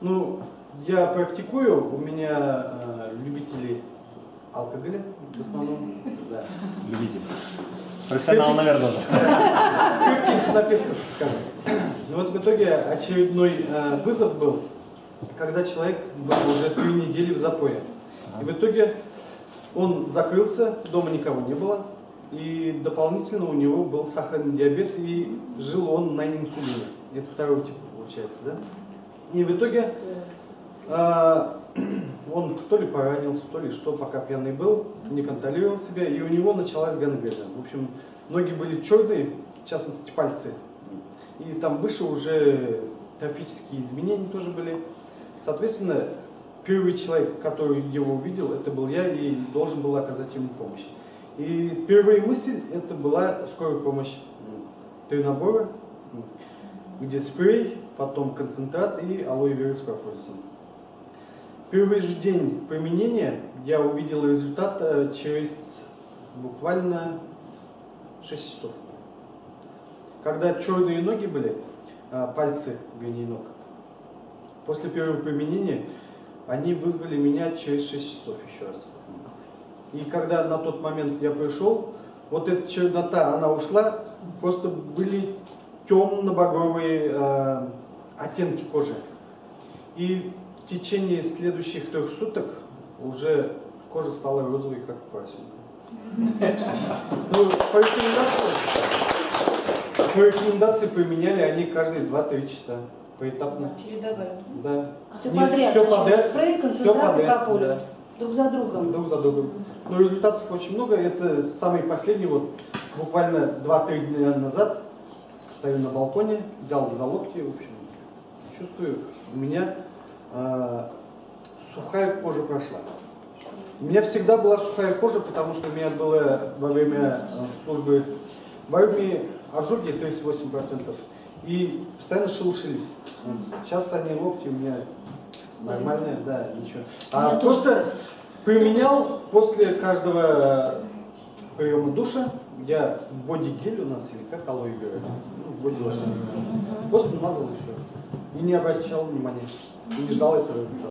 Ну, я практикую, у меня э, любители алкоголя в основном. Да. Любитель. Профессионал, наверное, уже. Крепких напитков, скажем. Ну вот в итоге очередной э, вызов был, когда человек был уже три недели в запое. И в итоге он закрылся, дома никого не было, и дополнительно у него был сахарный диабет, и жил он на инсулине. Это второй тип получается, да? И в итоге э, он то ли поранился, то ли что, пока пьяный был, не контролировал себя, и у него началась гангрена. В общем, ноги были черные, в частности пальцы. И там выше уже трофические изменения тоже были. Соответственно, первый человек, который его увидел, это был я и должен был оказать ему помощь. И первая мысль это была скорая помощь. Три набора, где спрей, потом концентрат и алоэ вера с прополисом. Первый же день применения я увидел результат э, через буквально 6 часов. Когда черные ноги были, а, пальцы, вернее, ног, после первого применения они вызвали меня через 6 часов еще раз. И когда на тот момент я пришел, вот эта чернота, она ушла, просто были темно-багровые э, оттенки кожи. И в течение следующих трех суток уже кожа стала розовой, как поросенка. Ну, по рекомендации, по рекомендации применяли они каждые 2-3 часа поэтапно. Чередовали. Да. Все Не- подряд. всё зачем? подряд. Спрей, концентрат подряд, прополис. Друг за другом. друг за другом. Но результатов очень много. Это самый последний, вот буквально 2-3 дня назад стою на балконе, взял за локти, в общем, чувствую, у меня а, сухая кожа прошла. У меня всегда была сухая кожа, потому что у меня было во время а, службы в армии ожоги 38%. И постоянно шелушились. Сейчас они локти у меня нормальные, да, ничего. А просто кстати. применял после каждого приема душа, я боди-гель у нас, или как алоэ вера, ну, боди-лосьон. Просто намазал и все. И не обращал внимания. И не ждал этого результата.